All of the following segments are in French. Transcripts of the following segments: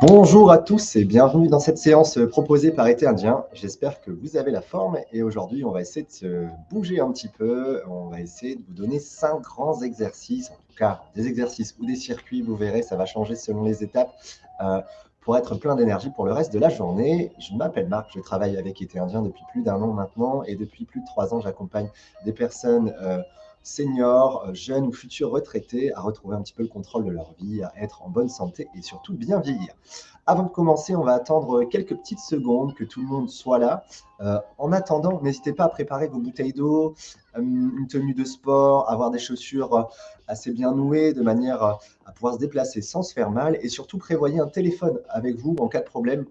Bonjour à tous et bienvenue dans cette séance proposée par Été Indien. J'espère que vous avez la forme et aujourd'hui on va essayer de se bouger un petit peu. On va essayer de vous donner cinq grands exercices, en tout cas des exercices ou des circuits, vous verrez, ça va changer selon les étapes euh, pour être plein d'énergie pour le reste de la journée. Je m'appelle Marc, je travaille avec Été Indien depuis plus d'un an maintenant et depuis plus de trois ans j'accompagne des personnes euh, seniors, euh, jeunes ou futurs retraités à retrouver un petit peu le contrôle de leur vie, à être en bonne santé et surtout bien vieillir. Avant de commencer, on va attendre quelques petites secondes que tout le monde soit là. Euh, en attendant, n'hésitez pas à préparer vos bouteilles d'eau, euh, une tenue de sport, avoir des chaussures assez bien nouées de manière à pouvoir se déplacer sans se faire mal et surtout prévoyez un téléphone avec vous en cas de problème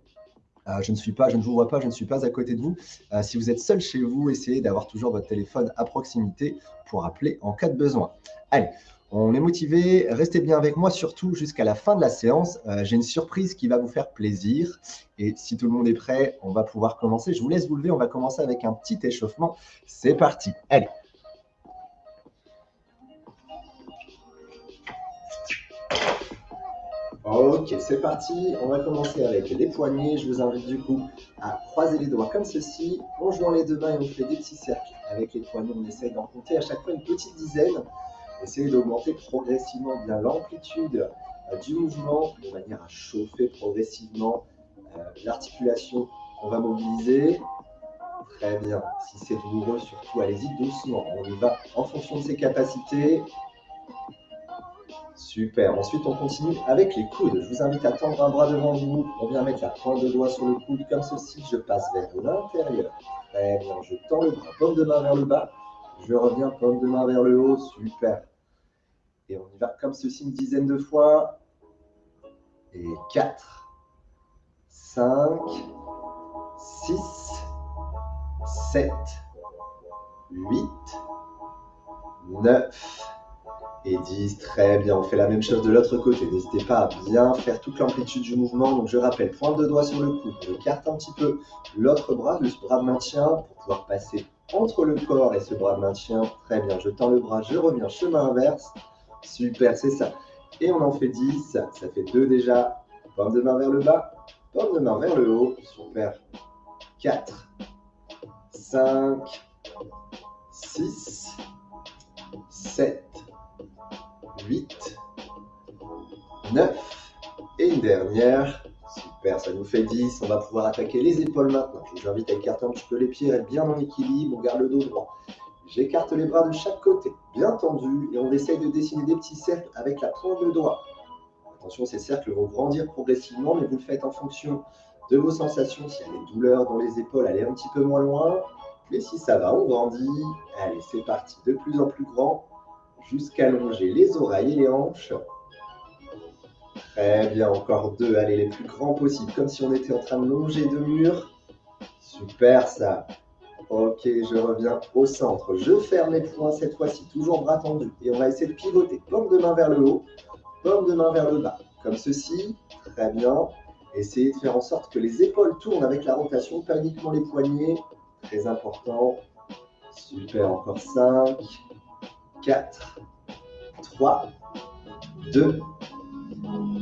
je ne suis pas, je ne vous vois pas, je ne suis pas à côté de vous. Euh, si vous êtes seul chez vous, essayez d'avoir toujours votre téléphone à proximité pour appeler en cas de besoin. Allez, on est motivé, restez bien avec moi, surtout jusqu'à la fin de la séance. Euh, j'ai une surprise qui va vous faire plaisir. Et si tout le monde est prêt, on va pouvoir commencer. Je vous laisse vous lever, on va commencer avec un petit échauffement. C'est parti. Allez. Ok, c'est parti. On va commencer avec les poignets. Je vous invite du coup à croiser les doigts comme ceci. On joint les deux mains et on fait des petits cercles. Avec les poignets, on essaye d'en compter à chaque fois une petite dizaine. Essayez d'augmenter progressivement bien l'amplitude euh, du mouvement de manière à chauffer progressivement euh, l'articulation qu'on va mobiliser. Très bien. Si c'est douloureux, surtout, allez-y doucement. On y va en fonction de ses capacités. Super. Ensuite, on continue avec les coudes. Je vous invite à tendre un bras devant vous. On vient mettre la pointe de doigt sur le coude comme ceci. Je passe vers l'intérieur. Très bien. Je tends le bras, paume de main vers le bas. Je reviens, paume de main vers le haut. Super. Et on y va comme ceci une dizaine de fois. Et 4, 5, 6, 7, 8, 9, et 10. Très bien, on fait la même chose de l'autre côté. N'hésitez pas à bien faire toute l'amplitude du mouvement. Donc je rappelle, pointe de doigt sur le coude, on écarte un petit peu l'autre bras, le bras de maintien, pour pouvoir passer entre le corps et ce bras de maintien. Très bien, je tends le bras, je reviens, chemin inverse. Super, c'est ça. Et on en fait 10, ça fait 2 déjà. Paume de main vers le bas, paume de main vers le haut. Super. 4, 5, 6, 9 et une dernière. Super, ça nous fait 10. On va pouvoir attaquer les épaules maintenant. Je vous invite à écarter un petit peu les pieds, être bien en équilibre. On garde le dos droit. J'écarte les bras de chaque côté, bien tendus, et on essaye de dessiner des petits cercles avec la pointe de doigt. Attention, ces cercles vont grandir progressivement, mais vous le faites en fonction de vos sensations. S'il y a des douleurs dans les épaules, allez un petit peu moins loin. Mais si ça va, on grandit. Allez, c'est parti. De plus en plus grand jusqu'à longer les oreilles et les hanches. Très bien, encore deux. Allez, les plus grands possibles, comme si on était en train de longer deux murs. Super ça. Ok, je reviens au centre. Je ferme les poings cette fois-ci, toujours bras tendus. Et on va essayer de pivoter. Paume de main vers le haut, paume de main vers le bas. Comme ceci. Très bien. Essayez de faire en sorte que les épaules tournent avec la rotation, pas uniquement les poignets. Très important. Super, encore 5, 4, 3, 2,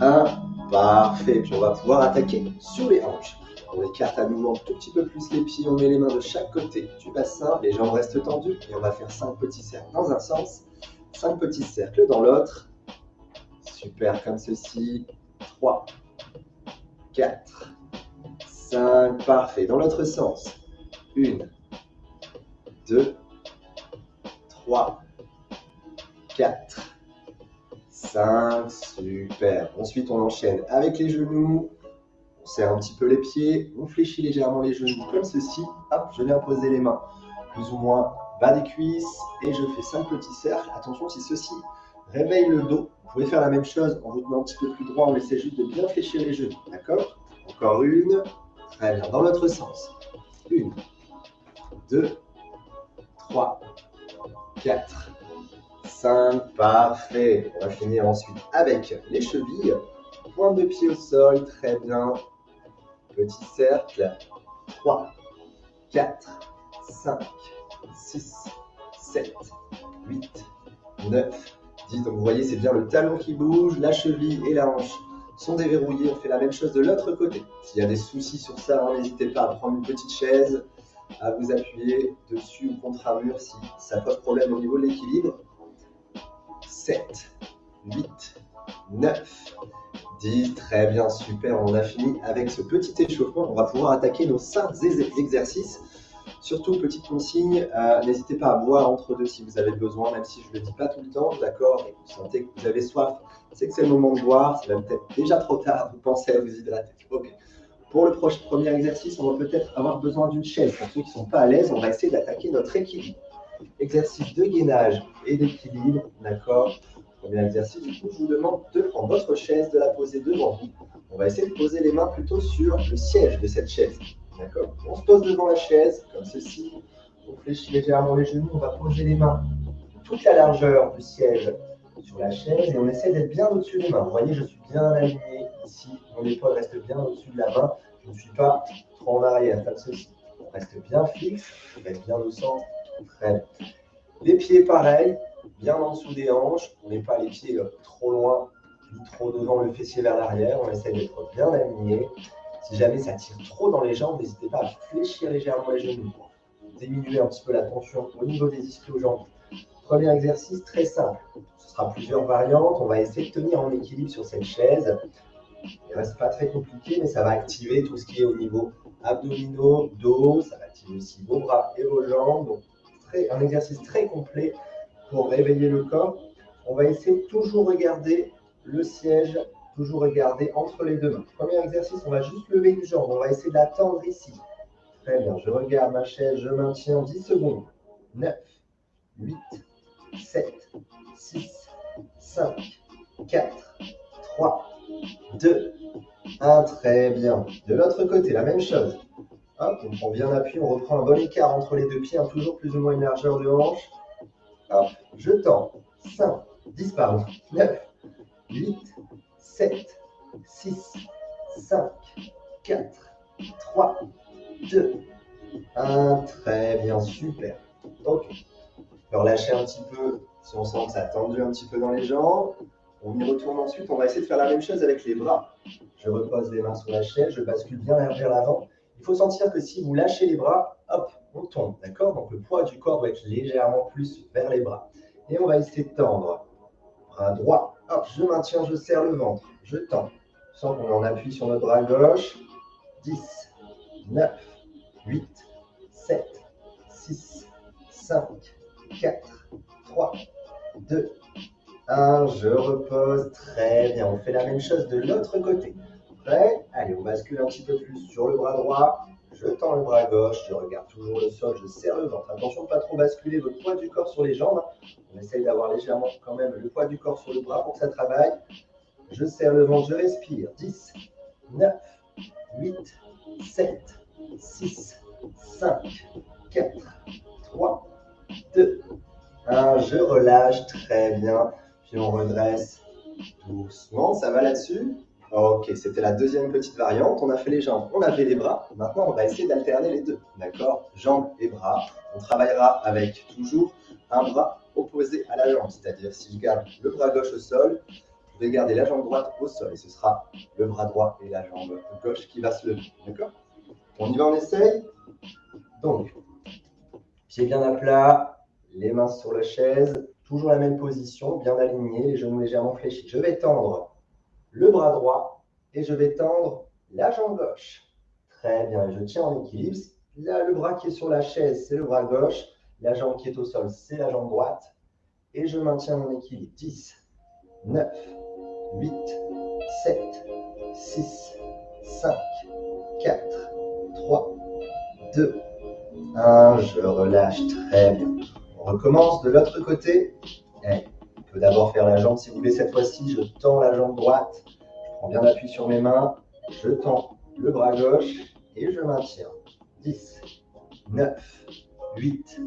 1. Parfait. Puis on va pouvoir attaquer sur les hanches. On écarte à nouveau un tout petit peu plus les pieds. On met les mains de chaque côté du bassin. Les jambes restent tendues. Et on va faire 5 petits cercles dans un sens. 5 petits cercles dans l'autre. Super, comme ceci. 3, 4, 5. Parfait. Dans l'autre sens. 1, 2, 3, 4, 5, super. Ensuite, on enchaîne avec les genoux. On serre un petit peu les pieds. On fléchit légèrement les genoux comme ceci. Hop, je viens poser les mains plus ou moins bas des cuisses. Et je fais 5 petits cercles. Attention, si ceci réveille le dos, vous pouvez faire la même chose en vous tenant un petit peu plus droit. On essaie juste de bien fléchir les genoux. D'accord? Encore une. Très bien. Dans l'autre sens. Une, deux, trois, quatre, 5, parfait. On va finir ensuite avec les chevilles. Pointe de pied au sol, très bien. Petit cercle. 3, 4, 5, 6, 7, 8, 9, 10. Donc vous voyez, c'est bien le talon qui bouge, la cheville et la hanche sont déverrouillés. On fait la même chose de l'autre côté. S'il y a des soucis sur ça, hein, n'hésitez pas à prendre une petite chaise, à vous appuyer dessus ou contre un mur si ça pose problème au niveau de l'équilibre. 7, 8, 9, 10. Très bien, super. On a fini avec ce petit échauffement. On va pouvoir attaquer nos 5 exercices. Surtout, petite consigne, euh, n'hésitez pas à boire entre deux si vous avez besoin, même si je ne le dis pas tout le temps, d'accord? Et vous sentez que vous avez soif, c'est que c'est le moment de boire, c'est même peut-être déjà trop tard, vous pensez à vous hydrater. Ok. Pour le premier exercice, on va peut-être avoir besoin d'une chaise. Pour ceux qui ne sont pas à l'aise, on va essayer d'attaquer notre équilibre. Exercice de gainage et d'équilibre, d'accord Premier exercice, du coup, je vous demande de prendre votre chaise, de la poser devant vous. On va essayer de poser les mains plutôt sur le siège de cette chaise. D'accord On se pose devant la chaise, comme ceci. On fléchit légèrement les genoux. On va poser les mains toute la largeur du siège sur la chaise et on essaie d'être bien au-dessus des mains. Vous voyez, je suis bien aligné ici. Mon épaule reste bien au-dessus de la main. Je ne suis pas trop en arrière, comme ceci. On reste bien fixe, on reste bien au centre. Les pieds, pareil, bien en dessous des hanches. On n'est pas les pieds euh, trop loin, ni trop devant le fessier vers l'arrière. On essaie d'être bien aligné. Si jamais ça tire trop dans les jambes, n'hésitez pas à fléchir légèrement les genoux pour diminuer un petit peu la tension au niveau des ischio-jambes. Premier exercice très simple. Ce sera plusieurs variantes. On va essayer de tenir en équilibre sur cette chaise. Reste pas très compliqué, mais ça va activer tout ce qui est au niveau abdominaux, dos. Ça va activer aussi vos bras et vos jambes. Un exercice très complet pour réveiller le corps. On va essayer de toujours regarder le siège Toujours regarder entre les deux mains. Premier exercice, on va juste lever une jambe. On va essayer d'attendre ici. Très bien. Je regarde ma chaise. Je maintiens 10 secondes. 9, 8, 7, 6, 5, 4, 3, 2, 1. Très bien. De l'autre côté, la même chose. On prend bien appui. On reprend un bon écart entre les deux pieds. Hein, toujours plus ou moins une largeur de hanche. Hop, je tends. 5, 10, pardon. 9, 8, 7, 6, 5, 4, 3, 2, 1. Très bien, super. Ok. On relâcher un petit peu si on sent que ça a tendu un petit peu dans les jambes. On y retourne ensuite. On va essayer de faire la même chose avec les bras. Je repose les mains sur la chaise, je bascule bien vers l'avant. Il faut sentir que si vous lâchez les bras, hop, on tombe. D'accord? Donc le poids du corps doit être légèrement plus vers les bras. Et on va essayer de tendre. Bras droit, je maintiens, je serre le ventre. Je tends. Je sens qu'on en appuie sur notre bras gauche. 10, 9, 8, 7, 6, 5, 4, 3, 2, 1. Je repose. Très bien. On fait la même chose de l'autre côté. Prêt? Allez, on bascule un petit peu plus sur le bras droit. Je tends le bras gauche, je regarde toujours le sol, je serre le ventre. Attention de ne pas trop basculer votre poids du corps sur les jambes. On essaye d'avoir légèrement quand même le poids du corps sur le bras pour que ça travaille. Je serre le ventre, je respire. 10, 9, 8, 7, 6, 5, 4, 3, 2, 1. Je relâche très bien. Puis on redresse doucement. Ça va là-dessus? Ok, c'était la deuxième petite variante. On a fait les jambes, on a fait les bras. Maintenant, on va essayer d'alterner les deux. D'accord? Jambes et bras. On travaillera avec toujours un bras opposé à la jambe. C'est-à-dire, si je garde le bras gauche au sol, je vais garder la jambe droite au sol. Et ce sera le bras droit et la jambe gauche qui va se lever. D'accord? On y va, on essaye Donc, pieds bien à plat, les mains sur la chaise. Toujours la même position, bien aligné, les genoux légèrement fléchis. Je vais tendre le bras droit et je vais tendre la jambe gauche. Très bien, je tiens en équilibre. Là, le bras qui est sur la chaise, c'est le bras gauche. La jambe qui est au sol, c'est la jambe droite. Et je maintiens mon équilibre. 10, 9, 8, 7, 6, 5, 4, 3, 2, 1. Je relâche très bien. On recommence de l'autre côté. D'abord faire la jambe. Si vous voulez, cette fois-ci, je tends la jambe droite. Je prends bien appui sur mes mains. Je tends le bras gauche et je maintiens. 10, 9, 8,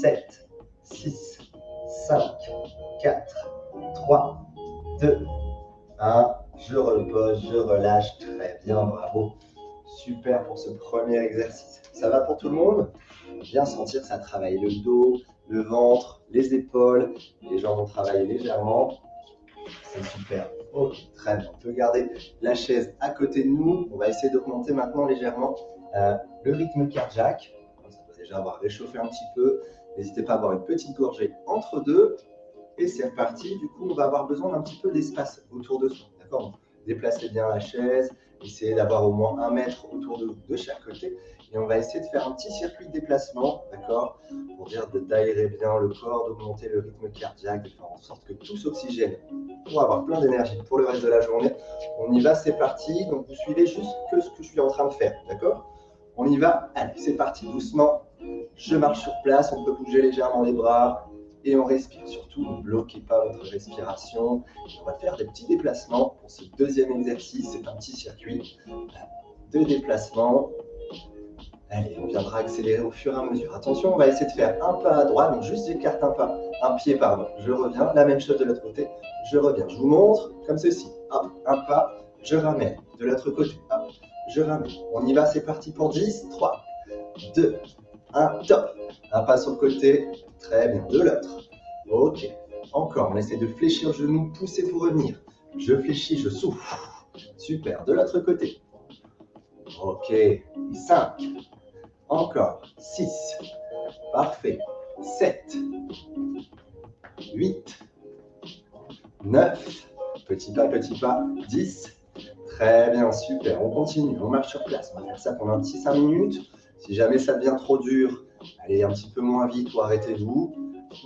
7, 6, 5, 4, 3, 2, 1. Je repose, je relâche. Très bien, bravo. Super pour ce premier exercice. Ça va pour tout le monde? Bien sentir ça travaille le dos, le ventre, les épaules, les jambes vont travailler légèrement. C'est super. Ok, très bien. On peut garder la chaise à côté de nous. On va essayer d'augmenter maintenant légèrement euh, le rythme cardiaque. Ça va déjà avoir réchauffé un petit peu. N'hésitez pas à avoir une petite gorgée entre deux. Et c'est reparti. Du coup, on va avoir besoin d'un petit peu d'espace autour de soi. D'accord? Déplacez bien la chaise. Essayez d'avoir au moins un mètre autour de, de chaque côté. Et on va essayer de faire un petit circuit de déplacement, d'accord Pour dire d'aérer bien le corps, d'augmenter le rythme cardiaque, de faire en sorte que tout s'oxygène pour avoir plein d'énergie pour le reste de la journée. On y va, c'est parti. Donc vous suivez juste que ce que je suis en train de faire, d'accord? On y va Allez, c'est parti, doucement. Je marche sur place, on peut bouger légèrement les bras, et on respire. Surtout, ne bloquez pas votre respiration. On va faire des petits déplacements pour ce deuxième exercice. C'est un petit circuit de déplacement. Allez, on viendra accélérer au fur et à mesure. Attention, on va essayer de faire un pas à droite, donc juste j'écarte un pas, un pied, pardon. Je reviens, la même chose de l'autre côté. Je reviens. Je vous montre comme ceci. Hop, un pas, je ramène. De l'autre côté, hop, je ramène. On y va, c'est parti pour 10. 3, 2, 1, top. Un pas sur le côté, Très bien. De l'autre. Ok. Encore. On essaie de fléchir le genou, pousser pour revenir. Je fléchis, je souffle. Super. De l'autre côté. Ok. 5. Encore. 6. Parfait. 7. 8. 9. Petit pas, petit pas. 10. Très bien, super. On continue, on marche sur place. On va faire ça pendant un petit 5 minutes. Si jamais ça devient trop dur, allez un petit peu moins vite ou arrêtez-vous.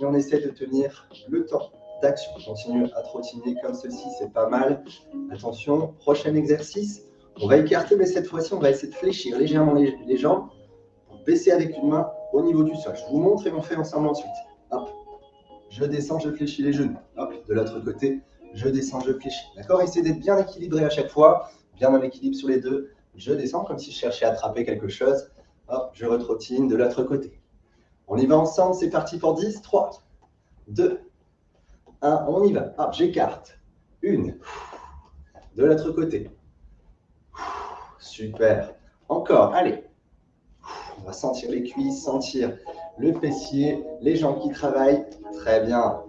Et on essaie de tenir le temps d'action. Continue à trottiner comme ceci, c'est pas mal. Attention, prochain exercice. On va écarter, mais cette fois-ci, on va essayer de fléchir légèrement les, jambes pour baisser avec une main au niveau du sol. Je vous montre et on fait ensemble ensuite. Hop, je descends, je fléchis les genoux. Hop, de l'autre côté, je descends, je fléchis. D'accord Essayez d'être bien équilibré à chaque fois, bien en équilibre sur les deux. Je descends comme si je cherchais à attraper quelque chose. Hop, je retrottine de l'autre côté. On y va ensemble, c'est parti pour 10. 3, 2, 1, on y va. Hop, j'écarte. Une. De l'autre côté. Super. Encore, allez. On va sentir les cuisses, sentir le fessier, les jambes qui travaillent. Très bien.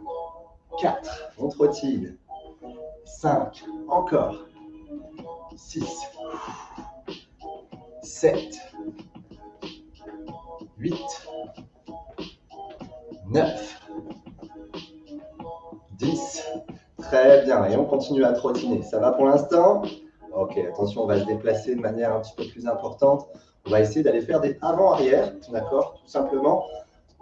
4, on trottine. 5, encore. 6, 7, 8, 9, 10. Très bien. Et on continue à trottiner. Ça va pour l'instant? Ok, attention, on va se déplacer de manière un petit peu plus importante. On va essayer d'aller faire des avant-arrière, d'accord? Tout simplement.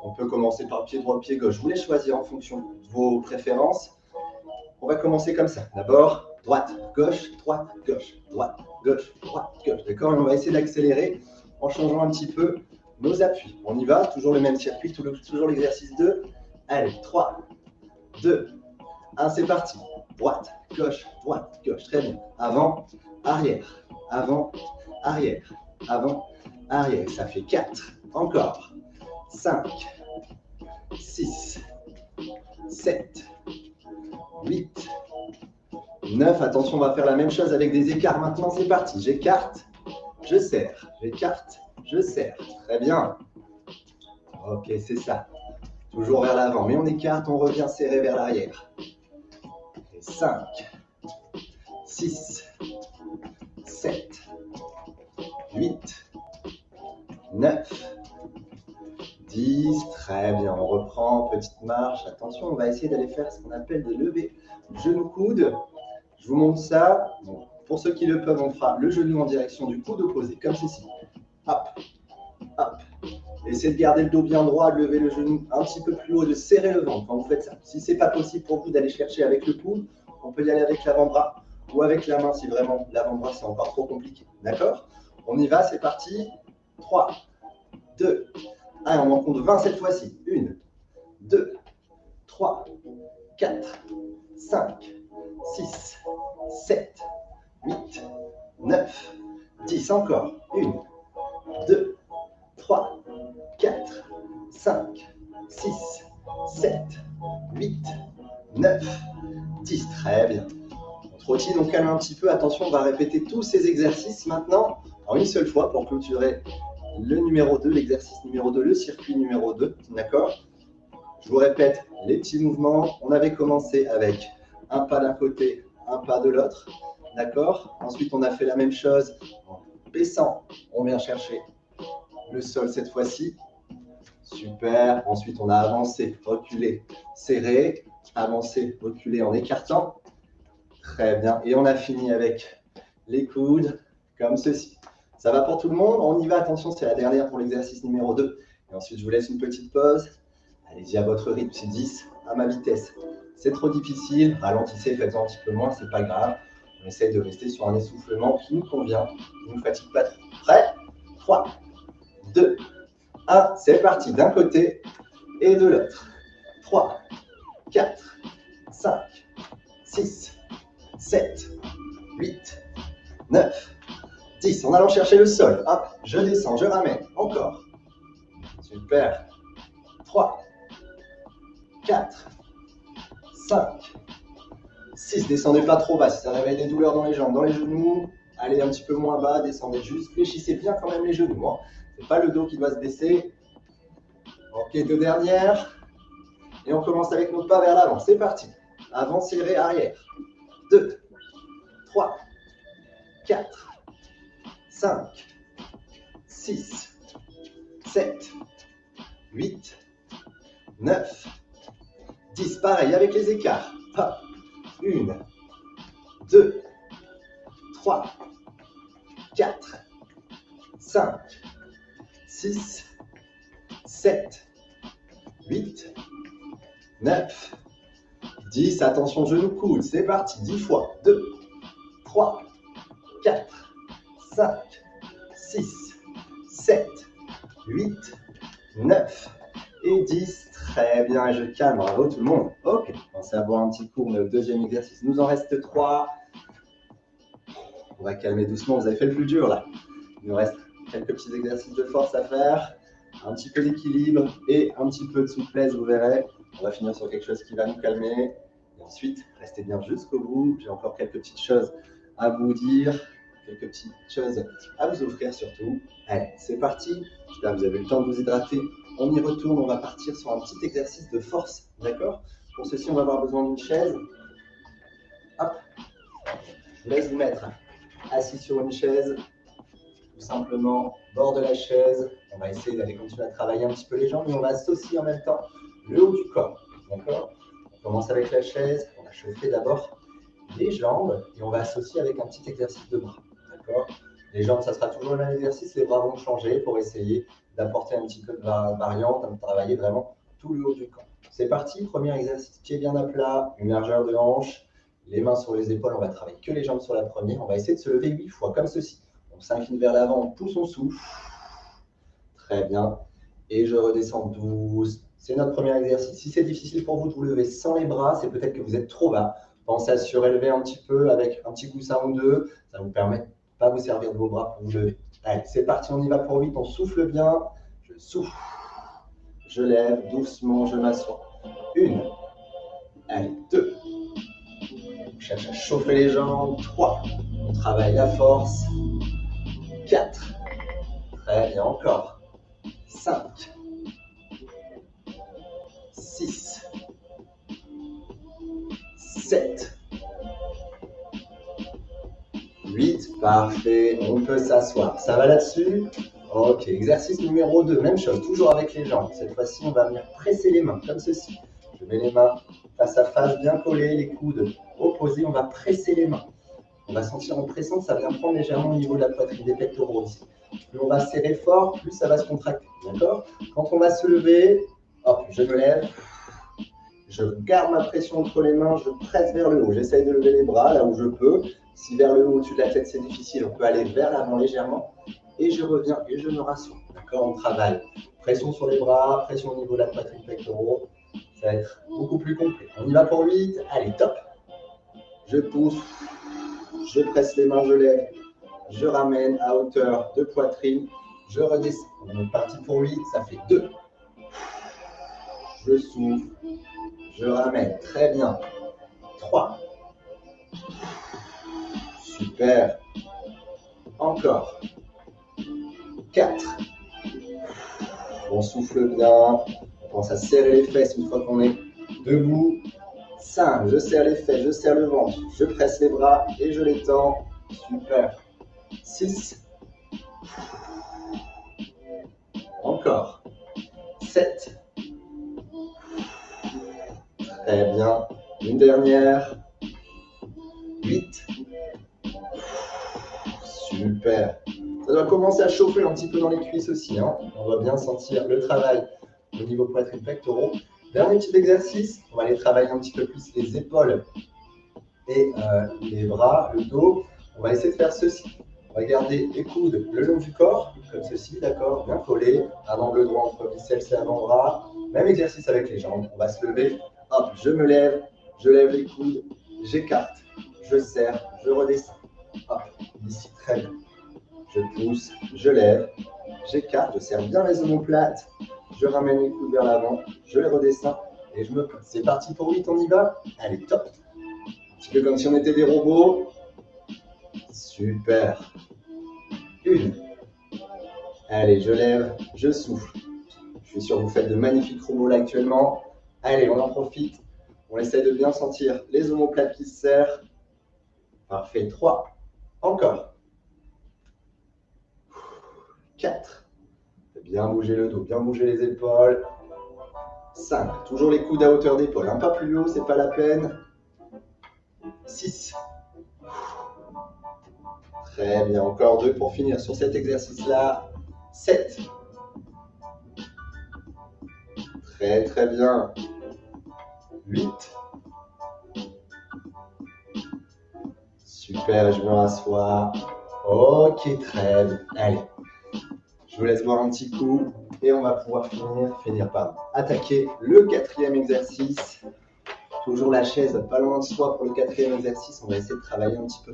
On peut commencer par pied droit, pied gauche. Vous les choisir en fonction de vos préférences. On va commencer comme ça. D'abord, droite, gauche, droite, gauche, droite, gauche, droite, gauche. D'accord? Et on va essayer d'accélérer en changeant un petit peu nos appuis. On y va, toujours le même circuit, toujours l'exercice 2. Allez, 3, 2, 1, c'est parti. Droite, gauche, droite, gauche. Très bien. Avant, arrière, avant, arrière, avant, arrière. Ça fait 4. Encore. 5, 6, 7, 8, 9. Attention, on va faire la même chose avec des écarts maintenant. C'est parti. J'écarte, je serre, j'écarte, je serre. Très bien. Ok, c'est ça. Toujours vers l'avant. Mais on écarte, on revient serré vers l'arrière. 5, 6, 7, 8, 9, 10. Très bien. On reprend. Petite marche. Attention, on va essayer d'aller faire ce qu'on appelle des levées genou-coude. Je vous montre ça. pour ceux qui le peuvent, on fera le genou en direction du coude opposé, comme ceci. Hop, hop. Essayez de garder le dos bien droit, de lever le genou un petit peu plus haut, de serrer le ventre quand vous faites ça. Si ce n'est pas possible pour vous d'aller chercher avec le coude, on peut y aller avec l'avant-bras ou avec la main si vraiment l'avant-bras c'est encore trop compliqué. D'accord? On y va, c'est parti. 3, 2, 1. On en compte 20 cette fois-ci. 1, 2, 3, 4, 5, 6, 7, 8, 9, 10. Encore. 1, 2, 3, 4, 5, 6, 7, 8, 9, 10. Très bien. On trottine, on calme un petit peu. Attention, on va répéter tous ces exercices maintenant en une seule fois pour clôturer le numéro 2, l'exercice numéro 2, le circuit numéro 2. D'accord? Je vous répète les petits mouvements. On avait commencé avec un pas d'un côté, un pas de l'autre. D'accord? Ensuite, on a fait la même chose en baissant. On vient chercher le sol cette fois-ci. Super. Ensuite, on a avancé, reculé, serré, avancé, reculé en écartant. Très bien. Et on a fini avec les coudes comme ceci. Ça va pour tout le monde? On y va. Attention, c'est la dernière pour l'exercice numéro 2. Et ensuite, je vous laisse une petite pause. Allez-y à votre rythme. C'est 10 à ma vitesse. C'est trop difficile. Ralentissez, faites-en un petit peu moins. C'est pas grave. On essaie de rester sur un essoufflement qui nous convient, qui ne nous fatigue pas trop. Prêt? 3, 2, 1. C'est parti. D'un côté et de l'autre. 3, 4, 5, 6, 7, 8, 9, 10. En allant chercher le sol. Hop, je descends, je ramène. Encore. Super. 3, 4, 5, 6. Descendez pas trop bas. Si ça réveille des douleurs dans les jambes, dans les genoux, allez un petit peu moins bas, descendez juste. Fléchissez bien quand même les genoux. Hein. Ce n'est pas le dos qui doit se baisser. Ok, deux dernières. Et on commence avec nos pas vers l'avant. C'est parti. Avant, serré, arrière. 2, 3, 4, 5, 6, 7, 8, 9, 10. Pareil avec les écarts. 1, 2, 3, 4, 5, 6, 7, 8, 9, 10. Attention, genou coude. C'est parti. 10 fois. 2, 3, 4, 5, 6, 7, 8, 9 et 10. Très bien, je calme. Bravo tout le monde. Ok, pensez à boire un petit coup. le deuxième exercice. Nous en reste 3. On va calmer doucement. Vous avez fait le plus dur là. Il nous reste quelques petits exercices de force à faire. Un petit peu d'équilibre et un petit peu de souplesse, vous verrez. On va finir sur quelque chose qui va nous calmer. Et ensuite, restez bien jusqu'au bout. J'ai encore quelques petites choses à vous dire, quelques petites choses à vous offrir surtout. Allez, c'est parti. J'espère que vous avez le temps de vous hydrater. On y retourne, on va partir sur un petit exercice de force, d'accord? Pour ceci, on va avoir besoin d'une chaise. Hop, je laisse vous mettre assis sur une chaise, tout simplement, bord de la chaise. On va essayer d'aller continuer à travailler un petit peu les jambes, mais on va associer en même temps le haut du corps, d'accord? On commence avec la chaise, on va chauffer d'abord les jambes et on va associer avec un petit exercice de bras. D'accord? Les jambes, ça sera toujours le même exercice, les bras vont changer pour essayer d'apporter un petit peu de variante, de travailler vraiment tout le haut du corps. C'est parti, premier exercice, pied bien à plat, une largeur de hanche, les mains sur les épaules, on va travailler que les jambes sur la première, on va essayer de se lever 8 fois, comme ceci. On s'incline vers l'avant, on pousse, on souffle. Très bien. Et je redescends douce. C'est notre premier exercice. Si c'est difficile pour vous de vous lever sans les bras, c'est peut-être que vous êtes trop bas. Pensez à surélever un petit peu avec un petit coussin ou deux. Ça vous permet de ne pas vous servir de vos bras pour vous lever. Allez, c'est parti, on y va pour 8. On souffle bien. Je souffle. Je lève doucement, je m'assois. Une. Allez, deux. On cherche à chauffer les jambes. Trois. On travaille la force. Quatre. Très bien, encore. Cinq. Six. 7, 8, parfait, on peut s'asseoir. Ça va là-dessus? Ok, exercice numéro 2, même chose, toujours avec les jambes. Cette fois-ci, on va venir presser les mains, comme ceci. Je mets les mains face à face, bien collées, les coudes opposés, on va presser les mains. On va sentir en pressant, ça vient prendre légèrement au niveau de la poitrine, des pectoraux aussi. Plus on va serrer fort, plus ça va se contracter, d'accord? Quand on va se lever, hop, je me lève, je garde ma pression entre les mains, je presse vers le haut. J'essaye de lever les bras là où je peux. Si vers le haut, au-dessus de la tête, c'est difficile, on peut aller vers l'avant légèrement. Et je reviens et je me rassure. D'accord? On travaille. Pression sur les bras, pression au niveau de la poitrine pectoraux. Ça va être beaucoup plus complet. On y va pour 8. Allez, top. Je pousse. Je presse les mains, je lève. Je ramène à hauteur de poitrine. Je redescends. On est parti pour 8. Ça fait 2. Je souffle. Je ramène. Très bien. 3. Super. Encore. 4. On souffle bien. On pense à serrer les fesses une fois qu'on est debout. 5, je serre les fesses, je serre le ventre, je presse les bras et je les tends. Super. 6. Encore. 7. Très bien. Une dernière. 8. Super. Ça doit commencer à chauffer un petit peu dans les cuisses aussi. Hein. On va bien sentir le travail au niveau poitrine pectoraux. Dernier petit exercice, on va aller travailler un petit peu plus les épaules et euh, les bras, le dos. On va essayer de faire ceci. On va garder les coudes le long du corps, comme ceci, d'accord Bien collé, un angle droit entre biceps et avant-bras. Même exercice avec les jambes. On va se lever. Hop, je me lève, je lève les coudes, j'écarte, je serre, je redescends. Hop, ici, très bien. Je pousse, je lève, j'écarte, je serre bien les omoplates, je ramène les coudes vers l'avant, je les redescends et je me place. C'est parti pour 8, on y va? Allez, top Un petit peu comme si on était des robots. Super. Une. Allez, je lève, je souffle. Je suis sûr que vous faites de magnifiques robots là actuellement. Allez, on en profite. On essaie de bien sentir les omoplates qui se serrent. Parfait. 3. Encore. 4. Bien bouger le dos, bien bouger les épaules. 5. Toujours les coudes à hauteur d'épaule. Un pas plus haut, c'est pas la peine. 6. Très bien. Encore deux pour finir sur cet exercice-là. 7. Très très bien. 8. Super, je me rassois. Ok, très bien. Allez, je vous laisse boire un petit coup et on va pouvoir finir, finir par attaquer le quatrième exercice. Toujours la chaise pas loin de soi pour le quatrième exercice. On va essayer de travailler un petit peu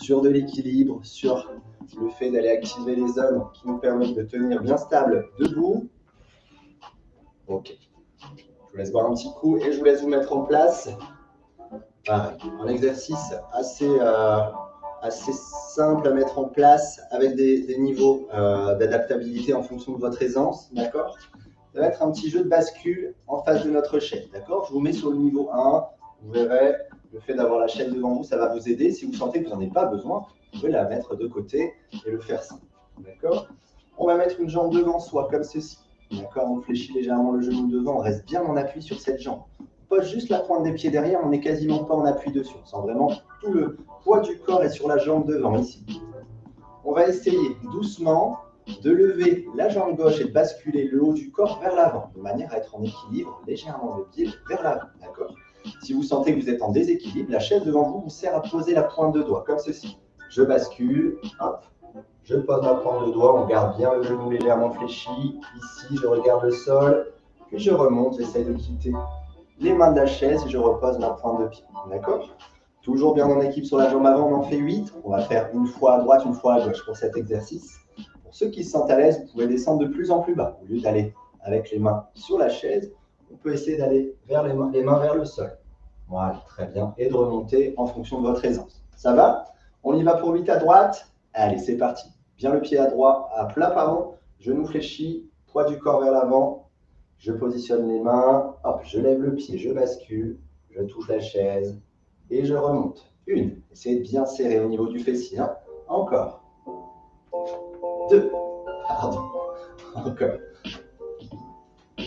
sur de l'équilibre, sur le fait d'aller activer les zones qui nous permettent de tenir bien stable debout. Ok. Je vous laisse boire un petit coup et je vous laisse vous mettre en place. Un exercice assez, euh, assez simple à mettre en place avec des, niveaux euh, d'adaptabilité en fonction de votre aisance, d'accord? Ça va être un petit jeu de bascule en face de notre chaîne, d'accord? Je vous mets sur le niveau 1, vous verrez, le fait d'avoir la chaîne devant vous, ça va vous aider. Si vous sentez que vous n'en avez pas besoin, vous pouvez la mettre de côté et le faire simple, d'accord? On va mettre une jambe devant soi, comme ceci, d'accord? On fléchit légèrement le genou devant, on reste bien en appui sur cette jambe pose juste la pointe des pieds derrière, on n'est quasiment pas en appui dessus. On sent vraiment tout le poids du corps est sur la jambe devant ici. On va essayer doucement de lever la jambe gauche et de basculer le haut du corps vers l'avant, de manière à être en équilibre légèrement le pied vers l'avant. D'accord? Si vous sentez que vous êtes en déséquilibre, la chaise devant vous vous sert à poser la pointe de doigt, comme ceci. Je bascule, hop, je pose ma pointe de doigt, on garde bien le genou légèrement fléchi. Ici, je regarde le sol, puis je remonte, j'essaie de quitter les mains de la chaise et je repose ma pointe de pied. D'accord? Toujours bien en équipe sur la jambe avant, on en fait 8. On va faire une fois à droite, une fois à gauche pour cet exercice. Pour ceux qui se sentent à l'aise, vous pouvez descendre de plus en plus bas. Au lieu d'aller avec les mains sur la chaise, on peut essayer d'aller vers les mains, vers le sol. Voilà, très bien. Et de remonter en fonction de votre aisance. Ça va? On y va pour 8 à droite. Allez, c'est parti. Bien le pied à droite, à plat, pardon. Genou fléchi, poids du corps vers l'avant. Je positionne les mains, hop, je lève le pied, je bascule, je touche la chaise et je remonte. Une, essayez de bien serrer au niveau du fessier. Hein. Encore. Deux, pardon. Encore.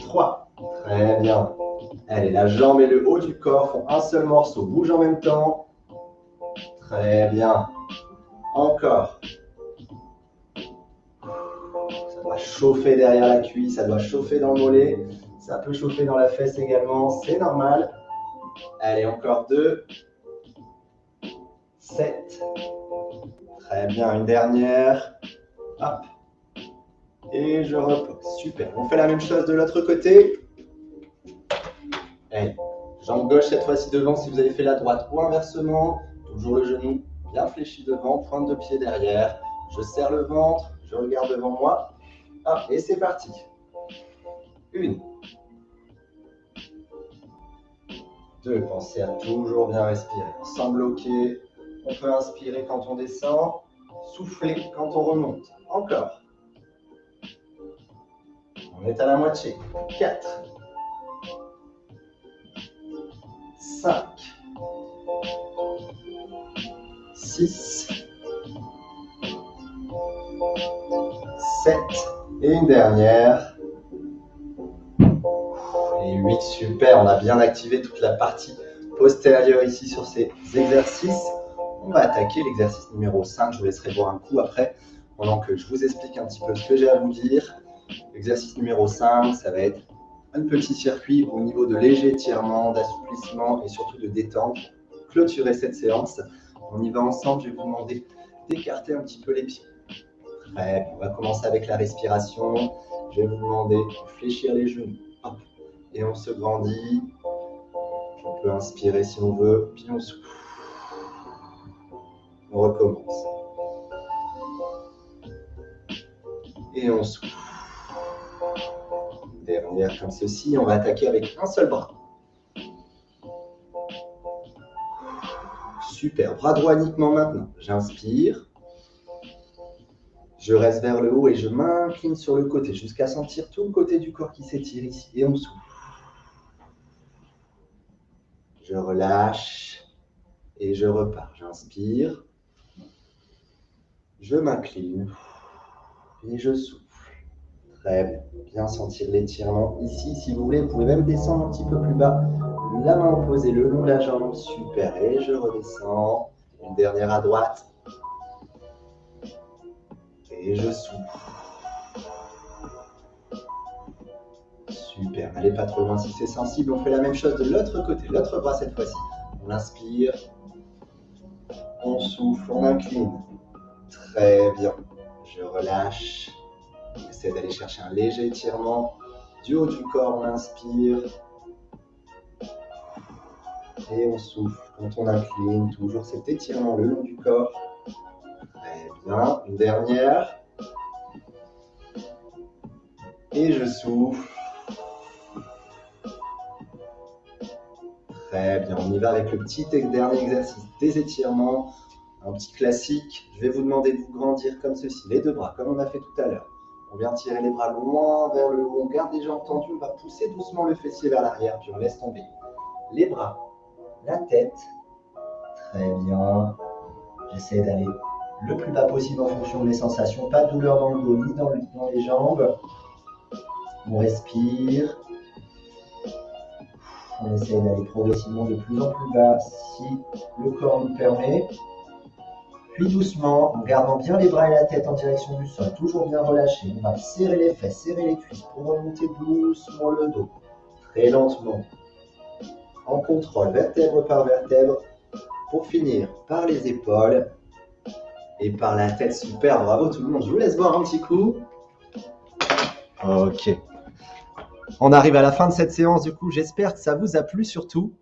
Trois, très bien. Allez, la jambe et le haut du corps font un seul morceau, bouge en même temps. Très bien. Encore. Chauffer derrière la cuisse, ça doit chauffer dans le mollet, ça peut chauffer dans la fesse également, c'est normal. Allez, encore deux. Sept. Très bien, une dernière. Hop. Et je repose. Super. On fait la même chose de l'autre côté. Allez, jambe gauche cette fois-ci devant si vous avez fait la droite ou inversement. Toujours le genou bien fléchi devant, pointe de pied derrière. Je serre le ventre, je regarde devant moi. Ah, et c'est parti. Une. Deux. Pensez à toujours bien respirer. Sans bloquer. On peut inspirer quand on descend. Souffler quand on remonte. Encore. On est à la moitié. 4. 5, 6, et une dernière. Et 8, super, on a bien activé toute la partie postérieure ici sur ces exercices. On va attaquer l'exercice numéro 5, je vous laisserai voir un coup après, pendant que je vous explique un petit peu ce que j'ai à vous dire. Exercice numéro 5, ça va être un petit circuit au niveau de léger étirement, d'assouplissement et surtout de détente. Clôturer cette séance. On y va ensemble, je vais vous demander d'écarter un petit peu les pieds. On va commencer avec la respiration. Je vais vous demander de fléchir les genoux. Et on se grandit. On peut inspirer si on veut, puis on souffle. On recommence. Et on souffle. Dernière comme ceci. On va attaquer avec un seul bras. Super. Bras droit uniquement maintenant. J'inspire. Je reste vers le haut et je m'incline sur le côté jusqu'à sentir tout le côté du corps qui s'étire ici. Et on souffle. Je relâche et je repars. J'inspire. Je m'incline et je souffle. Très bien. Bien sentir l'étirement ici. Si vous voulez, vous pouvez même descendre un petit peu plus bas. La main opposée le long de la jambe. Super. Et je redescends. Une dernière à droite. Et je souffle. Super. N'allez pas trop loin si c'est sensible. On fait la même chose de l'autre côté. L'autre bras cette fois-ci. On inspire. On souffle. On incline. Très bien. Je relâche. On essaie d'aller chercher un léger étirement du haut du corps. On inspire. Et on souffle. Quand on incline, toujours cet étirement le long du corps. Bien. Une dernière. Et je souffle. Très bien. On y va avec le petit dernier exercice des étirements. Un petit classique. Je vais vous demander de vous grandir comme ceci. Les deux bras, comme on a fait tout à l'heure. On vient tirer les bras loin vers le haut. On garde les jambes tendues. On va pousser doucement le fessier vers l'arrière. Puis on laisse tomber. Les bras, la tête. Très bien. J'essaie d'aller le plus bas possible en fonction de mes sensations. Pas de douleur dans le dos ni dans, dans les jambes. On respire. On essaie d'aller progressivement de plus en plus bas si le corps nous permet. Puis doucement, en gardant bien les bras et la tête en direction du sol, toujours bien relâché, on va serrer les fesses, serrer les cuisses pour remonter doucement le dos, très lentement, en contrôle, vertèbre par vertèbre, pour finir par les épaules et par la tête. Super, bravo tout le monde. Je vous laisse voir un petit coup. Ok. On arrive à la fin de cette séance, du coup, j'espère que ça vous a plu surtout.